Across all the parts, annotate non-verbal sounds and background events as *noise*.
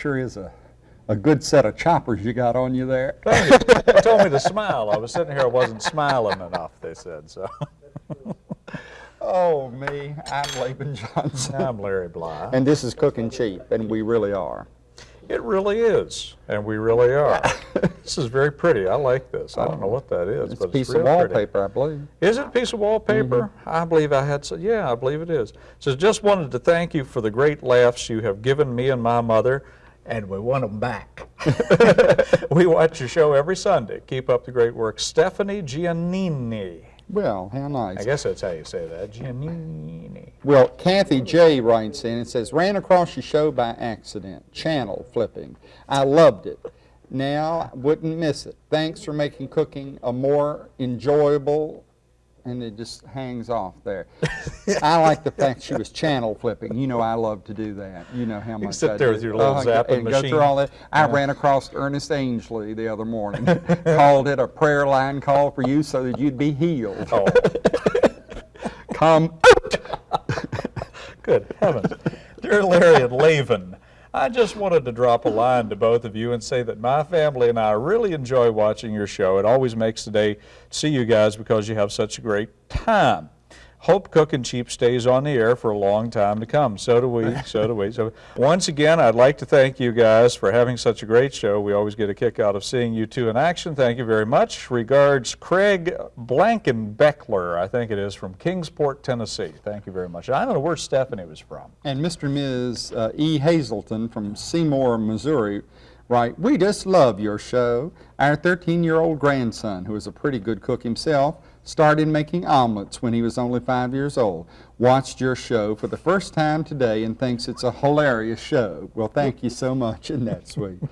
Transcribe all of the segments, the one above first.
that sure is a, a good set of choppers you got on you there. They told me to smile. I was sitting here, I wasn't smiling enough, they said, so. *laughs* Oh, me, I'm Laban Johnson. I'm Larry Bly. And this is Cooking Cheap, and we really are. It really is, and we really are. *laughs* this is very pretty. I like this. I don't know what that is, It's a piece it's of real pretty. wallpaper, I believe. Is it a piece of wallpaper? Mm-hmm. I believe I had, so, yeah, I believe it is. So just wanted to thank you for the great laughs you have given me and my mother, and we want them back. *laughs* we watch your show every Sunday. Keep up the great work. Stephanie Giannini. Well, how nice. I guess that's how you say that, Giannini. Well, Kathy J. writes in and says, ran across your show by accident, channel flipping. I loved it. Now, wouldn't miss it. Thanks for making cooking a more enjoyable, and it just hangs off there. I like the fact she was channel flipping. You know I love to do that. You know how much sit I there do. with your little Uh, zapping and go through all that. I ran across Ernest Angley the other morning, *laughs* called it a prayer line call for you so that you'd be healed. Oh, Come out. *laughs* good heavens. Dear Larry and Laban, I just wanted to drop a line to both of you and say that my family and I really enjoy watching your show. It always makes the day to see you guys because you have such a great time. Hope Cooking Cheap stays on the air for a long time to come. So do we. So do we. So once again, I'd like to thank you guys for having such a great show. We always get a kick out of seeing you two in action. Thank you very much. Regards, Craig Blankenbeckler, I think it is, from Kingsport, Tennessee. Thank you very much. I don't know where Stephanie was from. And Mr. and Ms. Uh, E. Hazelton from Seymour, Missouri, Right, We just love your show. Our 13-year-old grandson, who is a pretty good cook himself, started making omelets when he was only five years old. Watched your show for the first time today and thinks it's a hilarious show. Well, thank you so much, isn't that sweet? *laughs*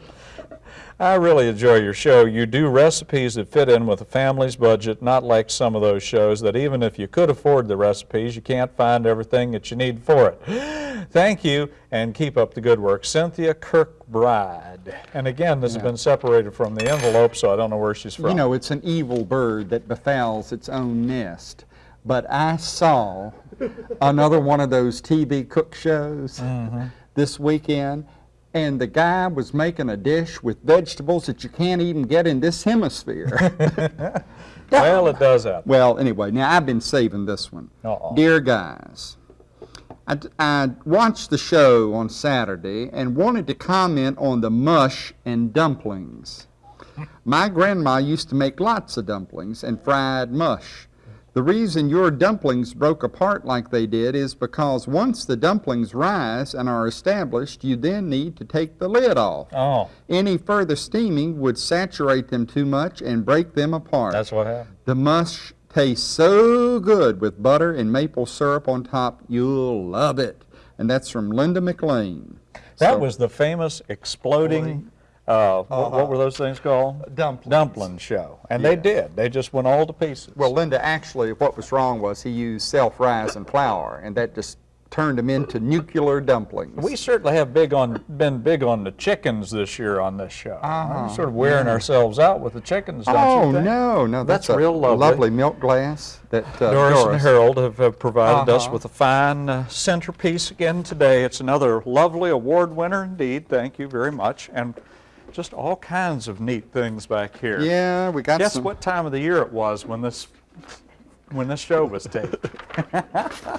I really enjoy your show. You do recipes that fit in with a family's budget, not like some of those shows that even if you could afford the recipes, you can't find everything that you need for it. Thank you, and keep up the good work. Cynthia Kirkbride. And again, this has been separated from the envelope, so I don't know where she's from. You know, it's an evil bird that befouls its own nest. But I saw another one of those TV cook shows mm-hmm. this weekend, and the guy was making a dish with vegetables that you can't even get in this hemisphere. *laughs* *laughs* well, it does happen. well, anyway, now I've been saving this one. Uh-oh. Dear guys, I, I watched the show on Saturday and wanted to comment on the mush and dumplings. *laughs* My grandma used to make lots of dumplings and fried mush. The reason your dumplings broke apart like they did is because once the dumplings rise and are established, you then need to take the lid off. Oh, Any further steaming would saturate them too much and break them apart. that's what happened. The mush tastes so good with butter and maple syrup on top. You'll love it. And that's from Linda McLean. That So- was the famous exploding, uh, what, what were those things called? Dumplings. Dumpling show. And they did. They just went all to pieces. Well, Linda, actually, what was wrong was he used self-rising flour, and that just turned them into nuclear dumplings. We certainly have big on been big on the chickens this year on this show. We're sort of wearing ourselves out with the chickens, don't oh you think? no, no, that's, That's a real lovely. milk glass that uh, Doris, and Harold have, have provided us Uh-huh. with a fine uh, centerpiece again today. It's another lovely award winner indeed. Thank you very much. And just all kinds of neat things back here. Yeah, we got Guess some. what time of the year it was when this when this show was taped? *laughs*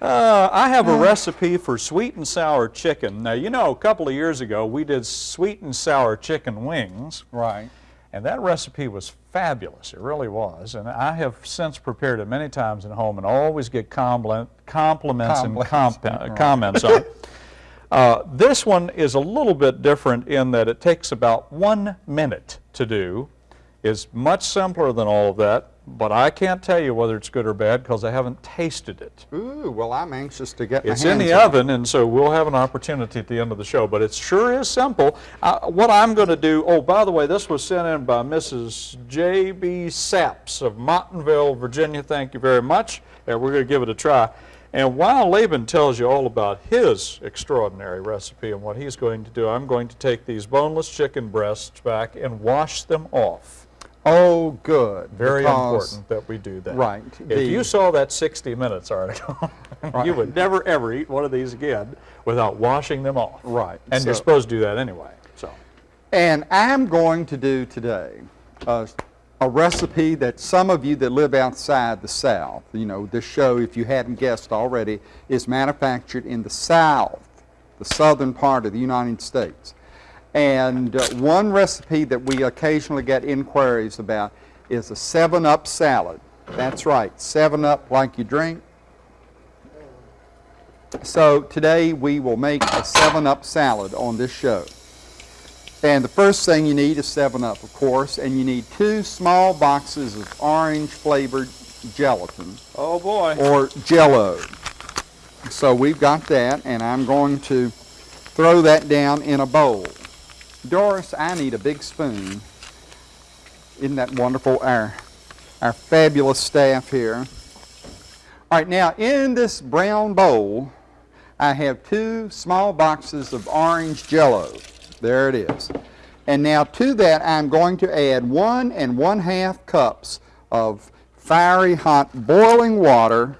Uh, I have a recipe for sweet and sour chicken. Now, you know, a couple of years ago we did sweet and sour chicken wings, Right. and that recipe was fabulous. It really was. And I have since prepared it many times at home and always get compliment, compliments and comp- *laughs* right. comments on it. Uh, this one is a little bit different in that it takes about one minute to do. It's much simpler than all of that, but I can't tell you whether it's good or bad because I haven't tasted it. Ooh, well, I'm anxious to get my It's in the on oven, and so we'll have an opportunity at the end of the show, but it sure is simple. Uh, what I'm going to do, oh, by the way, this was sent in by Mrs. J.B. Saps of Montanville, Virginia. Thank you very much. And we're going to give it a try. And while Laban tells you all about his extraordinary recipe and what he's going to do, I'm going to take these boneless chicken breasts back and wash them off. Oh, good. Very important that we do that. Right. If The- you saw that 60 Minutes article, *laughs* you would never ever eat one of these again without washing them off. Right, And you're supposed to do that anyway. So, And I'm going to do today a, a recipe that some of you that live outside the South, you know, this show, if you hadn't guessed already, is manufactured in the South, the southern part of the United States. And uh, one recipe that we occasionally get inquiries about is a 7-Up salad. That's right, 7-Up like you drink. So today we will make a 7-Up salad on this show. And the first thing you need is 7-Up, of course, and you need two small boxes of orange-flavored gelatin, oh boy. or Jello. So we've got that, and I'm going to throw that down in a bowl. Doris, I need a big spoon. Isn't that wonderful? Our, our fabulous staff here. All right, now in this brown bowl, I have two small boxes of orange jello. There it is. And now to that, I'm going to add one and one half cups of fiery hot boiling water.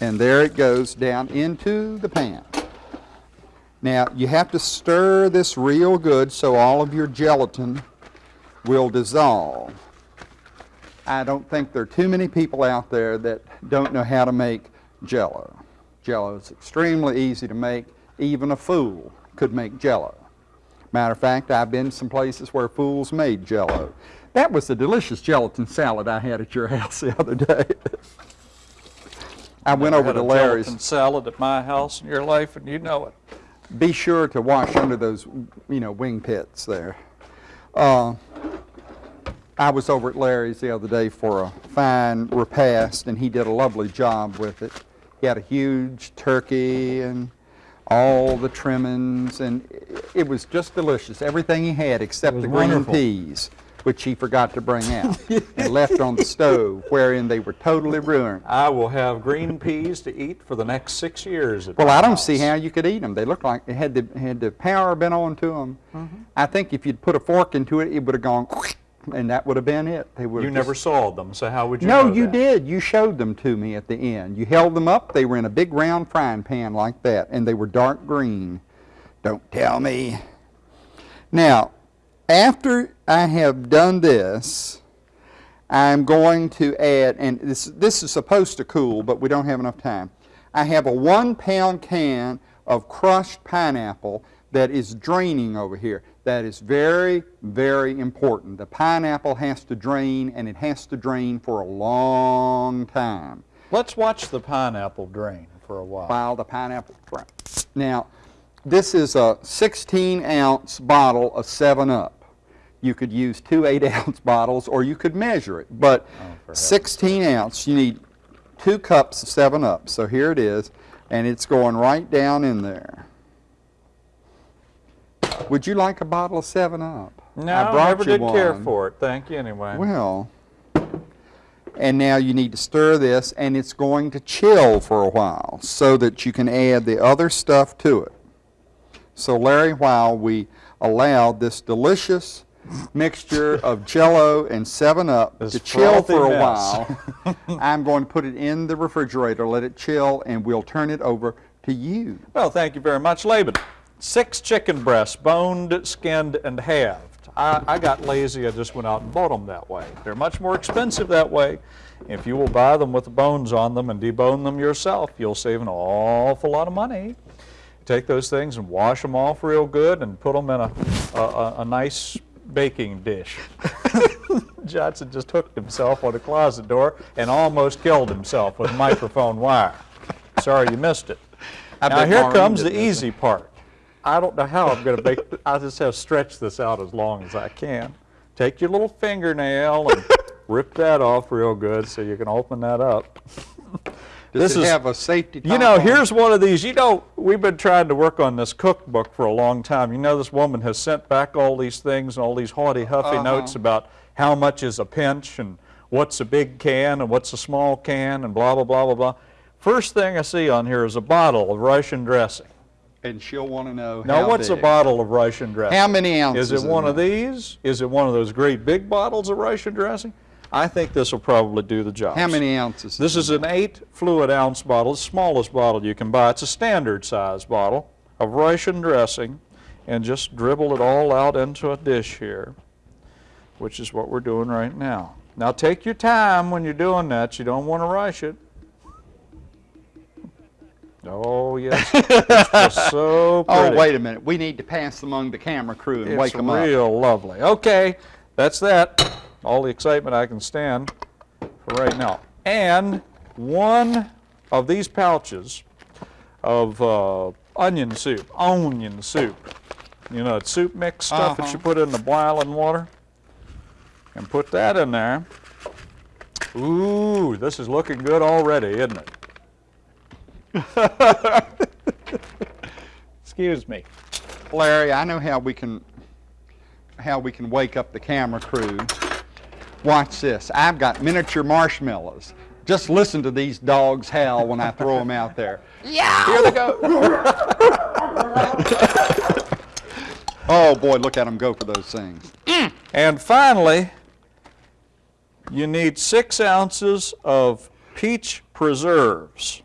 And there it goes down into the pan. Now, you have to stir this real good so all of your gelatin will dissolve. I don't think there are too many people out there that don't know how to make jello. Jello is extremely easy to make. Even a fool could make jello. Matter of fact, I've been some places where fools made jello. That was the delicious gelatin salad I had at your *laughs* house the other day. I went over to Larry's. gelatin salad at my house in your life, and you know it. Be sure to wash under those, you know, wing pits there. Uh, I was over at Larry's the other day for a fine repast, and he did a lovely job with it. He had a huge turkey and all the trimmings, and it was just delicious. Everything he had except the green wonderful. peas, which he forgot to bring out *laughs* and left on the stove, wherein they were totally ruined. I will have green peas to eat for the next six years. at Well, I don't house. see how you could eat them. They looked like had the had the power been on to them. Mm-hmm. I think if you'd put a fork into it, it would have gone, and that would have been it. They would. You never saw them, so how would you No, know you that? did. You showed them to me at the end. You held them up. They were in a big round frying pan like that, and they were dark green. Don't tell me. Now, after I have done this, I'm going to add, and this, this is supposed to cool, but we don't have enough time. I have a one pound can of crushed pineapple that is draining over here. That is very, very important. The pineapple has to drain, and it has to drain for a long time Let's watch the pineapple drain for a while. while the pineapple dries. Now, this is a 16 ounce bottle of 7 Up. You could use two 8 ounce *laughs* bottles or you could measure it, but Oh, 16 ounce, you need two cups of 7 Up. So here it is, and it's going right down in there. Would you like a bottle of 7 Up? No, I never did care for it. Thank you anyway. Well, and now you need to stir this, and it's going to chill for a while so that you can add the other stuff to it. So, Larry, while we allowed this delicious mixture *laughs* of Jello and 7 Up This to chill for a mess. while, *laughs* I'm going to put it in the refrigerator, let it chill, and we'll turn it over to you. Well, thank you very much, Laban. Six chicken breasts, boned, skinned, and halved. I, I got lazy. I just went out and bought them that way. They're much more expensive that way. If you will buy them with the bones on them and debone them yourself, you'll save an awful lot of money. Take those things and wash them off real good and put them in a, a, a, nice baking dish. *laughs* Johnson just hooked himself on a closet door and almost killed himself with microphone wire. Sorry you missed it. I now here comes the easy part. I don't know how I'm going to make. I just have to stretch this out as long as I can. Take your little fingernail and *laughs* rip that off real good so you can open that up. *laughs* Does This it is- have a safety You know, on here's one of these. You know, we've been trying to work on this cookbook for a long time. You know, this woman has sent back all these things and all these haughty, huffy Uh-huh. notes about how much is a pinch and what's a big can and what's a small can and blah, blah, blah, blah, blah. First thing I see on here is a bottle of Russian dressing. And she'll want to know Now, how what's a bottle of Russian dressing? How many ounces? Is it one of these? Is it one of those great big bottles of Russian dressing? I think this will probably do the job. How many ounces? This is an eight fluid ounce bottle, the smallest bottle you can buy. It's a standard size bottle of Russian dressing, and just dribble it all out into a dish here, which is what we're doing right now. Now take your time when you're doing that. You don't want to rush it. Oh yes, *laughs* it's so pretty. Oh, wait a minute. We need to pass among the camera crew and wake them up. It's real lovely. Okay, that's that. All the excitement I can stand for right now. And one of these pouches of uh, onion soup, onion soup. You know, it's soup mix stuff that Uh-huh. you put in the boiling water. And put that in there. Ooh, this is looking good already, isn't it? *laughs* Excuse me. Larry, I know how we can how we can wake up the camera crew. Watch this. I've got miniature marshmallows. Just listen to these dogs howl when I throw them out there. Yeah. Here they go. *laughs* oh boy, look at them go for those things. Mm. And finally, you need six ounces of peach preserves.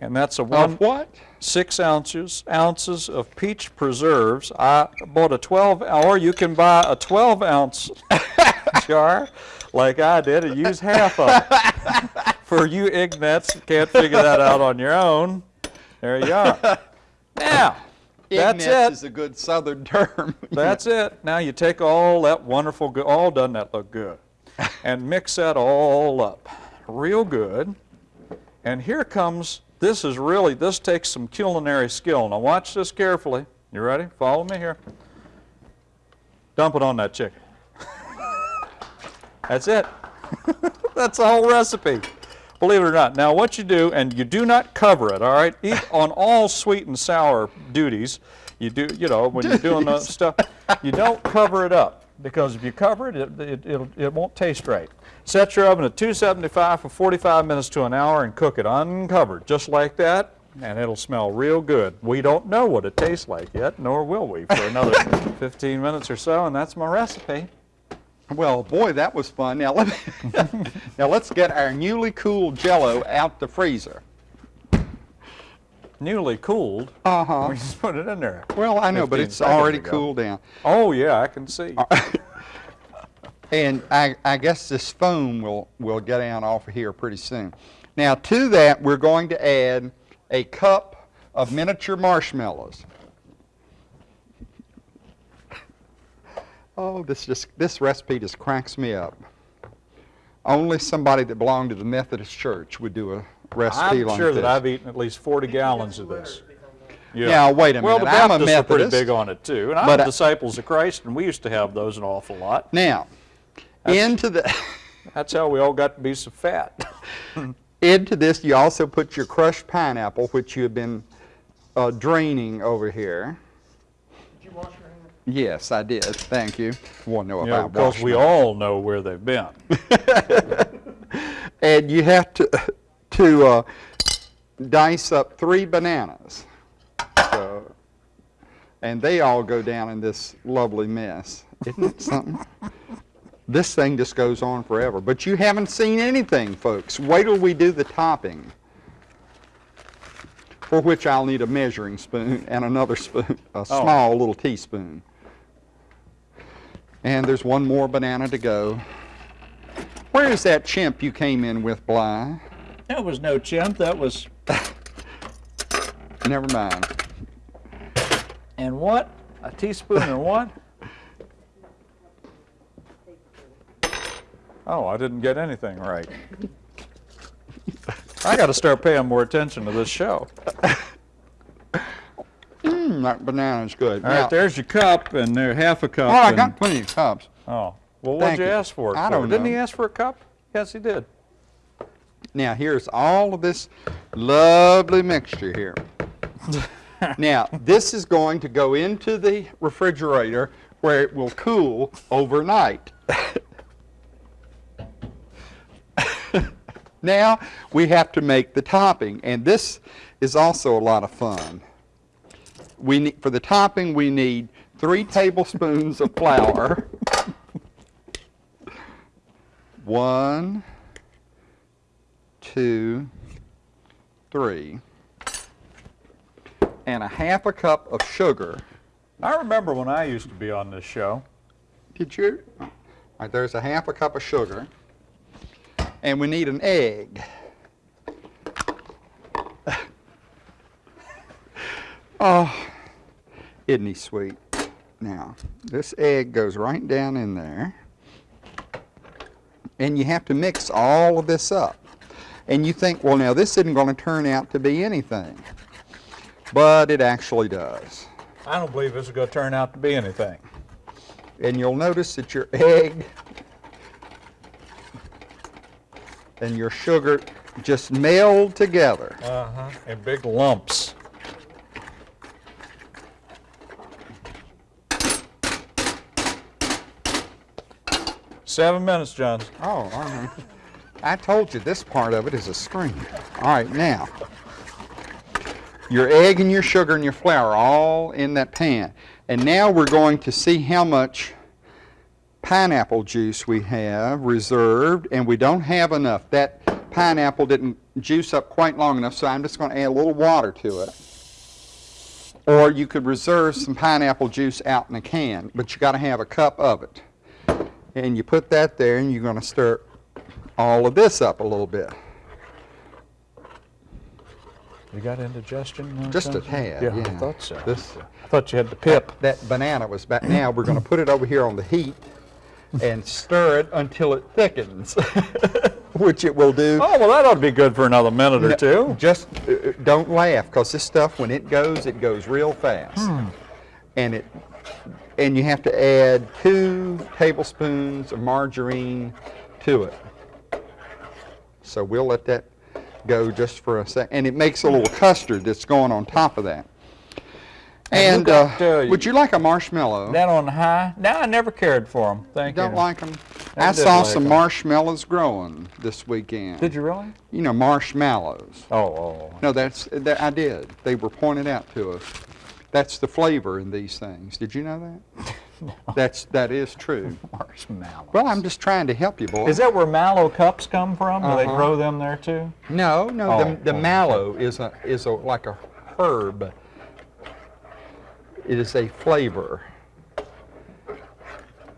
And that's a one Of what? six ounces ounces of peach preserves. I bought a 12, or you can buy a 12 ounce *laughs* jar like I did and use half of it. *laughs* For you ignats that can't figure that out on your own, there you are. Now, that's it. is a good southern term. *laughs* That's it. Now you take all that wonderful, all doesn't that look good? And mix that all up real good. And here comes, this is really, this takes some culinary skill. Now watch this carefully. You ready? Follow me here. Dump it on that chicken. *laughs* That's it. *laughs* That's the whole recipe. Believe it or not. Now what you do, and you do not cover it, all right? Eat on all sweet and sour duties. You do, you know, when you're doing the stuff, you don't cover it up because if you cover it, it, it, it'll, it won't taste right. Set your oven at 275 for 45 minutes to an hour and cook it uncovered, just like that, and it'll smell real good. We don't know what it tastes like yet, nor will we for another *laughs* 15 minutes or so, and that's my recipe. Well, boy, that was fun. Now let me, *laughs* now let's get our newly cooled Jello out the freezer. Newly cooled. Uh huh. We just put it in there. Well, I know, but it's already cooled down. Oh yeah, I can see. And I, I guess this foam will, will get out off of here pretty soon. Now to that, we're going to add a cup of miniature marshmallows. Oh, this just, this recipe just cracks me up. Only somebody that belonged to the Methodist Church would do a recipe like this. I'm like sure this. that I've eaten at least 40 gallons of this. Yeah. Now, wait a Well, minute. the I'm a Baptists are pretty big on it too, and I'm But I- disciples of Christ, and we used to have those an awful lot. Now, into the *laughs* That's how we all got to be so fat. *laughs* into this, you also put your crushed pineapple, which you have been uh, draining over here. Did you wash your hands? Yes, I did. Thank you. Want to know if You know, I because we them. all know where they've been. *laughs* And you have to to uh, dice up three bananas. So, and they all go down in this lovely mess. Isn't it something? This thing just goes on forever. But you haven't seen anything, folks. Wait till we do the topping. For which I'll need a measuring spoon and another spoon, a oh. small little teaspoon. And there's one more banana to go. Where is that chimp you came in with, Bly? That was no chimp. That was. *laughs* Never mind. And what? A teaspoon and what? Oh, I didn't get anything right. *laughs* I got to start paying more attention to this show. Mm, that banana's good. All right, Now- there's your cup, and there half a cup. Oh, I got plenty of cups. Oh, well, what'd you you. ask for I for? don't Didn't he ask for a cup? Yes, he did. Now, here's all of this lovely mixture here. *laughs* now, this is going to go into the refrigerator where it will cool overnight. *laughs* now, we have to make the topping, and this is also a lot of fun. we need, for the topping, we need three tablespoons of flour. *laughs* One, two, three. And a half a cup of sugar. I remember when I used to be on this show. Did you? Right, there's a half a cup of sugar. And we need an egg. *laughs* oh, isn't he sweet? Now, this egg goes right down in there. And you have to mix all of this up. And you think, well, now this isn't going to turn out to be anything. But it actually does. I don't believe this is going to turn out to be anything. and you'll notice that your egg and your sugar just meld together. Uh-huh. In big lumps. Seven minutes, John. Oh, all right. I told you this part of it is a scream. All right, now, your egg and your sugar and your flour all in that pan. And now we're going to see how much pineapple juice we have reserved, and we don't have enough. That pineapple didn't juice up quite long enough, so I'm just going to add a little water to it. Or you could reserve some pineapple juice out in a can, but you got to have a cup of it. And you put that there, and you're going to stir all of this up a little bit. You got indigestion? Just a tad, Yeah, I thought so. This- I thought you had the pip. That banana was back. Now we're going to put it over here on the heat and stir it until it thickens, *laughs* which it will do. Oh, well, that ought to be good for another minute or two. Just uh, uh, don't laugh, because this stuff, when it goes, it goes real fast. Hmm. And it, and you have to add two tablespoons of margarine to it. So we'll let that go just for a sec. And it makes a little custard that's going on top of that. And uh, uh, would you like a marshmallow? That on high? No, I never cared for them. Thank you. Don't you. like them? I I saw like some 'em. marshmallows growing this weekend. Did you really? You know, marshmallows. Oh, oh. No, that's, that, I did. They were pointed out to us. That's the flavor in these things. Did you know that? no. *laughs* That's, that is true. Marshmallow. Well, I'm just trying to help you, boy. Is that where mallow cups come from? Do they Uh-huh. grow them there too? No, no, Oh, the, the oh. mallow is a, is a, like a herb. It is a flavor.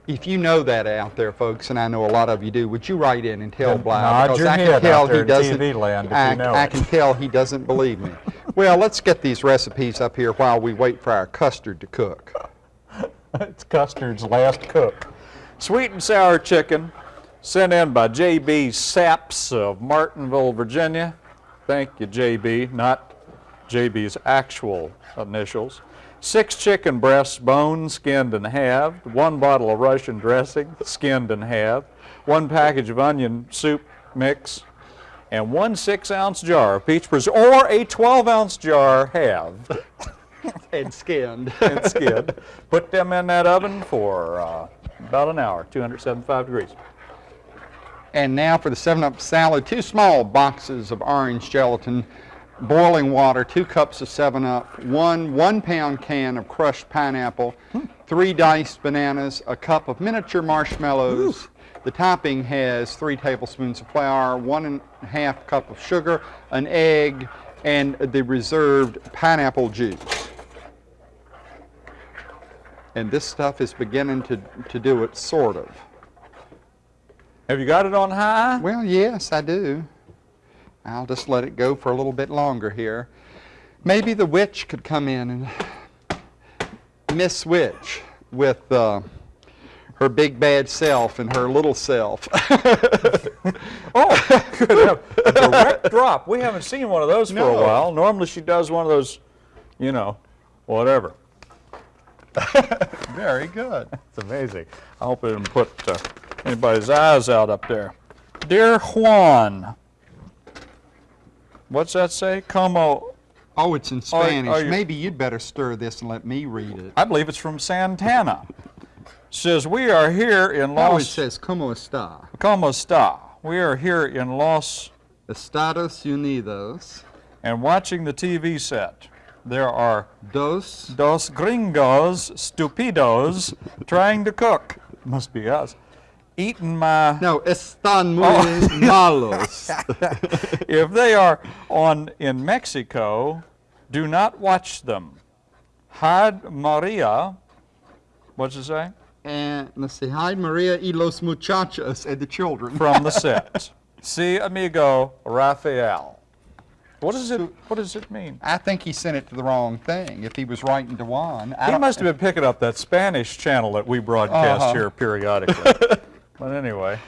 If you know that out there, folks, and I know a lot of you do, would you write in and tell Then Bly? nod Because your I can head out tell there he in doesn't. TV land if you I, know I it. can tell he doesn't believe me. *laughs* Well, let's get these recipes up here while we wait for our custard to cook. it's custard's last cook. Sweet and sour chicken, sent in by J.B. Saps of Martinville, Virginia. Thank you, J.B., not J.B.'s actual initials. Six chicken breasts, boned, skinned, and halved. One bottle of Russian dressing, skinned and halved. One package of onion soup mix, and one six-ounce jar of peach preserve, or a 12-ounce jar halved *laughs* And skinned. *laughs* and skinned. Put them in that oven for uh, about an hour, 275 degrees. And now for the 7-Up salad, two small boxes of orange gelatin, boiling water, two cups of 7-Up, one one-pound can of crushed pineapple, three diced bananas, a cup of miniature marshmallows. The topping has three tablespoons of flour, one and a half cup of sugar, an egg, and the reserved pineapple juice. And this stuff is beginning to, to do it, sort of. Have you got it on high? Well, yes, I do. I'll just let it go for a little bit longer here. Maybe the witch could come in and Miss Witch with uh, her big bad self and her little self. *laughs* Oh, good. A direct drop. We haven't seen one of those for No. a while. Normally she does one of those, you know, whatever. *laughs* Very good. It's amazing. I hope it didn't put uh, anybody's eyes out up there. Dear Juan, what's that say? Como, Oh, it's in are Spanish. you- Maybe you'd better stir this and let me read it. I believe it's from Santana. Says we are here in Oh, it says, ¿Cómo está? Como está? We are here in Los Estados Unidos. and watching the TV set. there are Dos. dos gringos stupidos trying to cook. Must be us. Eating my. No, están muy Oh. *laughs* malos. *laughs* If they are on in Mexico, do not watch them. Hide Maria. What's it say? and let's see, hide Maria y los muchachos and the children. From the *laughs* set. Si amigo Rafael. What does it? What does it mean? I think he sent it to the wrong thing. If he was writing to Juan, I He must have been picking up that Spanish channel that we broadcast Uh-huh. here periodically. But anyway,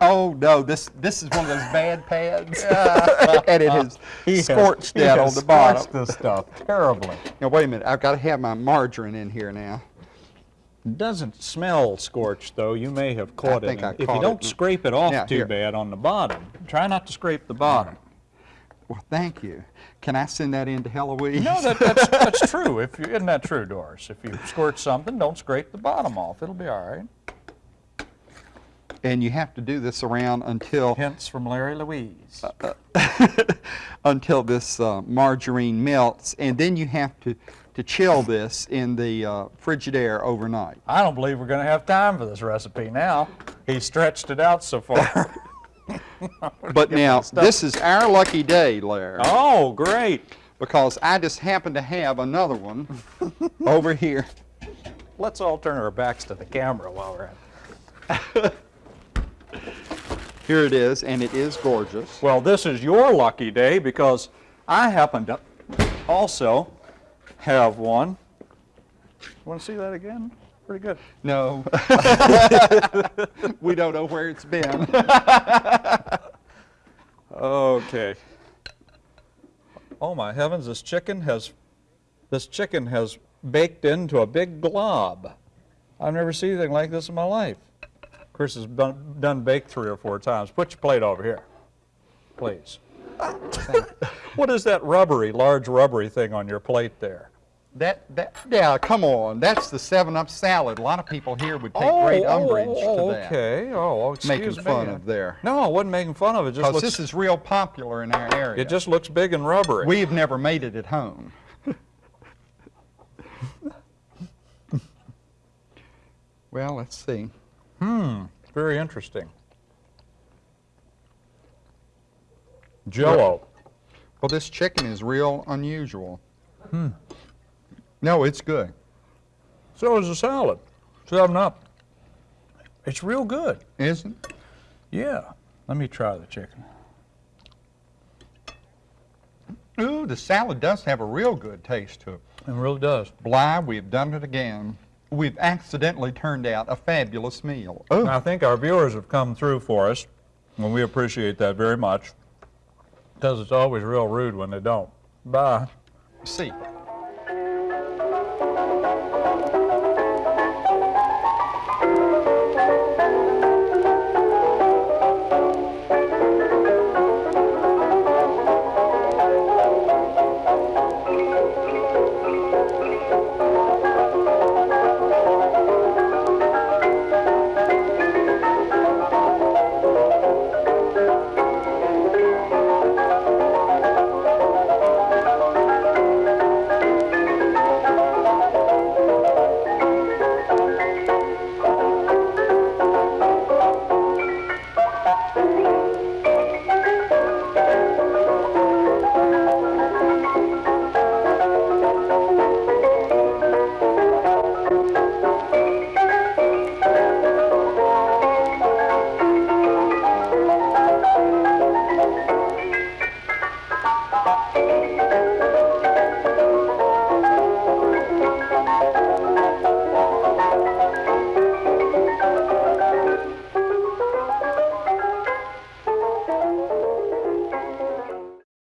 Oh no, this this is one of those bad pads, *laughs* and it has scorched he that has on the bottom. scorched this stuff terribly. Now wait a minute, I've got to have my margarine in here now. Doesn't smell scorched though. You may have caught think it. I And if caught you don't it. scrape it off Yeah, too here. bad on the bottom, try not to scrape the bottom. Well, thank you. Can I send that in to Heloise? No, that, that's, that's true. If you, isn't that true, Doris? If you squirt something, don't scrape the bottom off. It'll be all right. And you have to do this around until Hints from Larry Louise. *laughs* until this uh, margarine melts, and then you have to to chill this in the uh, Frigidaire overnight. I don't believe we're going to have time for this recipe now. He stretched it out so far. *laughs* *laughs* But now this is our lucky day, Larry, oh, great. because I just happen to have another one over here. Let's all turn our backs to the camera while we're at it. Here it is, and it is gorgeous. Well, this is your lucky day because I happen to also have one. Want to see that again? Pretty good. No, *laughs* we don't know where it's been. Okay. Oh my heavens, this chicken has this chicken has baked into a big glob. I've never seen anything like this in my life. Chris has done, done baked three or four times. Put your plate over here, please. *laughs* what is that rubbery, large rubbery thing on your plate there? That, that, yeah, come on. That's the Seven Up salad. A lot of people here would take oh, great oh, umbrage oh, to that. okay. Oh, excuse Making me. fun of there. No, I wasn't making fun of it. It Just Because this is real popular in our area. it just looks big and rubbery. We've never made it at home. *laughs* well, let's see. Mmm, very interesting. Jello. Well, this chicken is real unusual. Hmm. No, it's good. So is the salad. Seven up. It's real good. Isn't it? Yeah. Let me try the chicken. Ooh, the salad does have a real good taste to it. It really does. Bly, we've done it again. We've accidentally turned out a fabulous meal. Oh, I think our viewers have come through for us, and we appreciate that very much. Because it's always real rude when they don't. Bye. see.